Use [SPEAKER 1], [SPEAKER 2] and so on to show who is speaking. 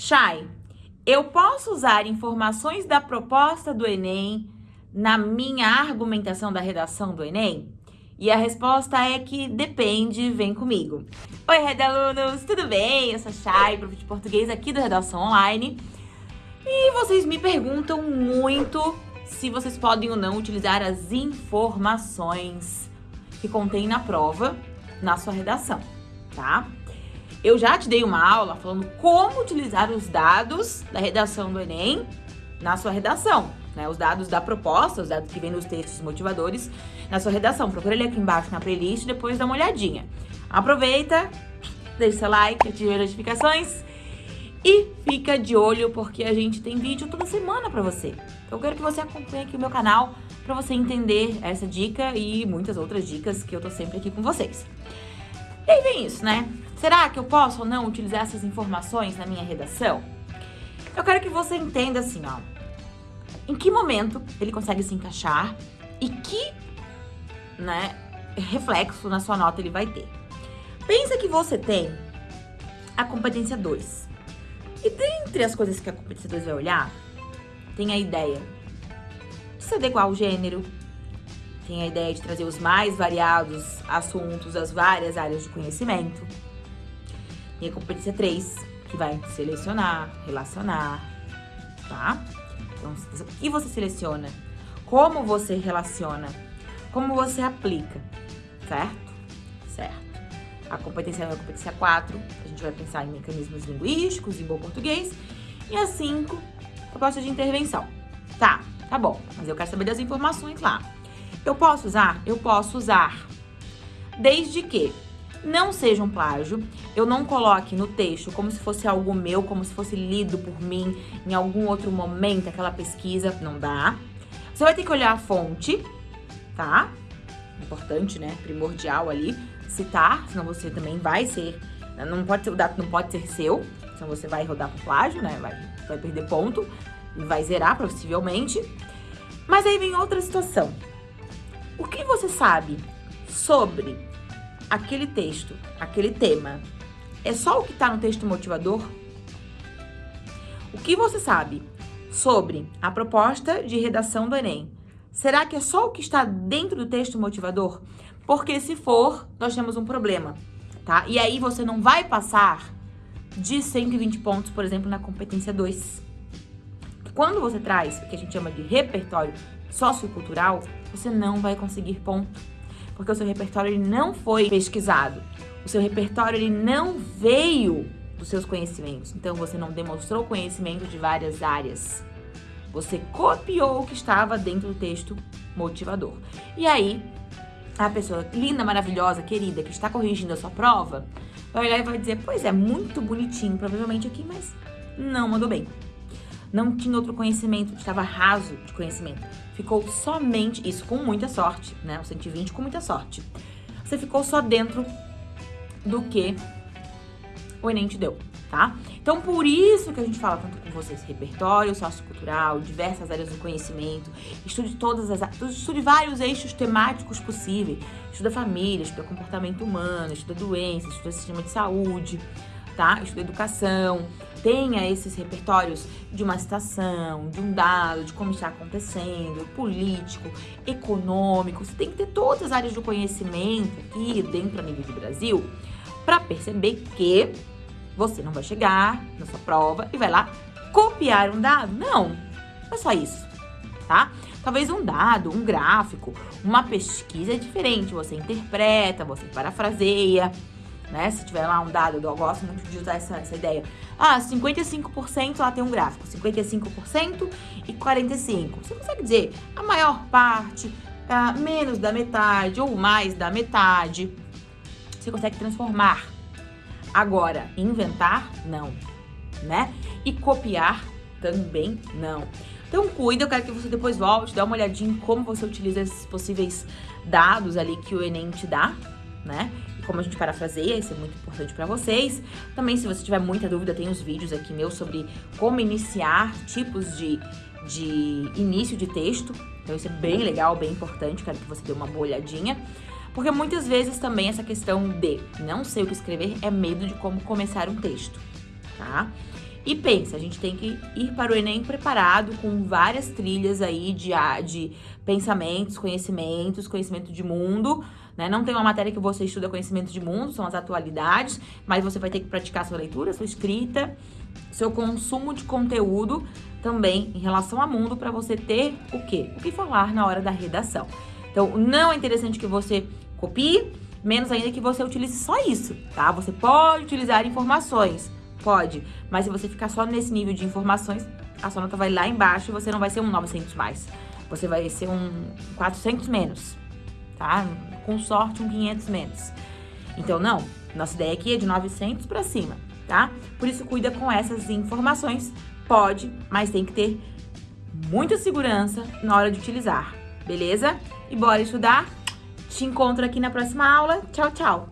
[SPEAKER 1] Chay, eu posso usar informações da proposta do Enem na minha argumentação da redação do Enem? E a resposta é que depende, vem comigo. Oi, Rede Alunos, tudo bem? Eu sou a Chay, prof de português aqui do Redação Online. E vocês me perguntam muito se vocês podem ou não utilizar as informações que contém na prova na sua redação, tá? Eu já te dei uma aula falando como utilizar os dados da redação do Enem na sua redação né? Os dados da proposta, os dados que vêm nos textos motivadores na sua redação. Procura ele aqui embaixo na playlist e depois dá uma olhadinha. Aproveita, deixa seu like, ative as notificações e fica de olho porque a gente tem vídeo toda semana pra você. Eu quero que você acompanhe aqui o meu canal pra você entender essa dica e muitas outras dicas que eu tô sempre aqui com vocês. E aí vem isso, né? Será que eu posso ou não utilizar essas informações na minha redação? Eu quero que você entenda assim, ó em que momento ele consegue se encaixar e que né, reflexo na sua nota ele vai ter. Pensa que você tem a competência 2. E dentre as coisas que a competência 2 vai olhar, tem a ideia de se adequar ao gênero, tem a ideia de trazer os mais variados assuntos, as várias áreas de conhecimento. Tem a competência 3, que vai selecionar, relacionar, tá? Então, o que você seleciona? Como você relaciona? Como você aplica? Certo? Certo. A competência 1 é a competência 4. A gente vai pensar em mecanismos linguísticos, em bom português. E a 5, proposta de intervenção. Tá, tá bom. Mas eu quero saber das informações lá. Eu posso usar? Eu posso usar. Desde que não seja um plágio, eu não coloque no texto como se fosse algo meu, como se fosse lido por mim em algum outro momento, aquela pesquisa, não dá. Você vai ter que olhar a fonte, tá? Importante, né? Primordial ali, citar, senão você também vai ser, não pode ser, o dado não pode ser seu, senão você vai rodar pro plágio, né? Vai, vai perder ponto vai zerar, possivelmente. Mas aí vem outra situação. O que você sabe sobre aquele texto, aquele tema, é só o que está no texto motivador? O que você sabe sobre a proposta de redação do Enem? Será que é só o que está dentro do texto motivador? Porque se for, nós temos um problema, tá? E aí você não vai passar de 120 pontos, por exemplo, na competência 2. Quando você traz o que a gente chama de repertório sociocultural, você não vai conseguir ponto porque o seu repertório ele não foi pesquisado. O seu repertório ele não veio dos seus conhecimentos. Então você não demonstrou conhecimento de várias áreas. Você copiou o que estava dentro do texto motivador. E aí, a pessoa linda, maravilhosa, querida, que está corrigindo a sua prova, vai olhar e vai dizer, pois é, muito bonitinho, provavelmente aqui, mas não mandou bem não tinha outro conhecimento, estava raso de conhecimento. Ficou somente, isso com muita sorte, né? O 120 com muita sorte. Você ficou só dentro do que o Enem te deu, tá? Então, por isso que a gente fala tanto com vocês, repertório sociocultural, diversas áreas do conhecimento, estude todas as estude vários eixos temáticos possíveis, estuda família, estuda comportamento humano, estuda doenças, estuda sistema de saúde, tá? Estuda educação, tenha esses repertórios de uma citação, de um dado, de como está acontecendo, político, econômico. Você tem que ter todas as áreas do conhecimento aqui dentro a nível do Brasil para perceber que você não vai chegar na sua prova e vai lá copiar um dado. Não, não é só isso, tá? Talvez um dado, um gráfico, uma pesquisa é diferente. Você interpreta, você parafraseia, né? Se tiver lá um dado, eu gosto muito de usar essa, essa ideia. Ah, 55% lá tem um gráfico, 55% e 45%. Você consegue dizer a maior parte, menos da metade ou mais da metade. Você consegue transformar. Agora, inventar, não, né? E copiar, também não. Então, cuida, eu quero que você depois volte, dê uma olhadinha em como você utiliza esses possíveis dados ali que o Enem te dá, né? Como a gente parafraseia, isso é muito importante para vocês. Também, se você tiver muita dúvida, tem os vídeos aqui meus sobre como iniciar tipos de, de início de texto. Então, isso é bem legal, bem importante, quero que você dê uma boa olhadinha. Porque muitas vezes também essa questão de não sei o que escrever é medo de como começar um texto, tá? E pensa, a gente tem que ir para o Enem preparado com várias trilhas aí de, de pensamentos, conhecimentos, conhecimento de mundo, né? Não tem uma matéria que você estuda conhecimento de mundo, são as atualidades, mas você vai ter que praticar sua leitura, sua escrita, seu consumo de conteúdo também em relação ao mundo para você ter o quê? O que falar na hora da redação. Então, não é interessante que você copie, menos ainda que você utilize só isso, tá? Você pode utilizar informações, pode, mas se você ficar só nesse nível de informações, a sua nota vai lá embaixo e você não vai ser um 900 mais. Você vai ser um 400 menos, tá? Com sorte, um 500 menos. Então, não. Nossa ideia aqui é de 900 para cima, tá? Por isso, cuida com essas informações. Pode, mas tem que ter muita segurança na hora de utilizar, beleza? E bora estudar? Te encontro aqui na próxima aula. Tchau, tchau!